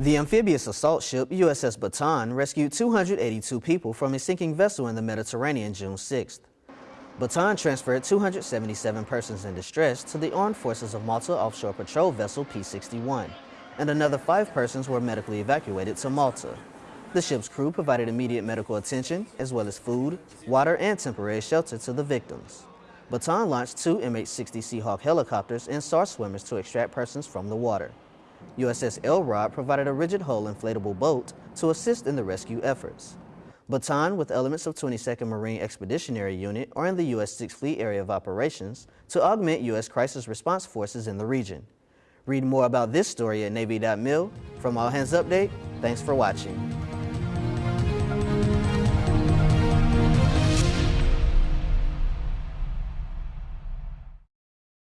The amphibious assault ship USS Bataan rescued 282 people from a sinking vessel in the Mediterranean June 6th. Bataan transferred 277 persons in distress to the Armed Forces of Malta Offshore Patrol Vessel P-61, and another five persons were medically evacuated to Malta. The ship's crew provided immediate medical attention, as well as food, water, and temporary shelter to the victims. Bataan launched two MH-60 Seahawk helicopters and SAR swimmers to extract persons from the water. USS Elrod provided a rigid hull inflatable boat to assist in the rescue efforts. Bataan, with elements of 22nd Marine Expeditionary Unit, are in the U.S. 6th Fleet Area of Operations to augment U.S. crisis response forces in the region. Read more about this story at Navy.mil. From All Hands Update, thanks for watching.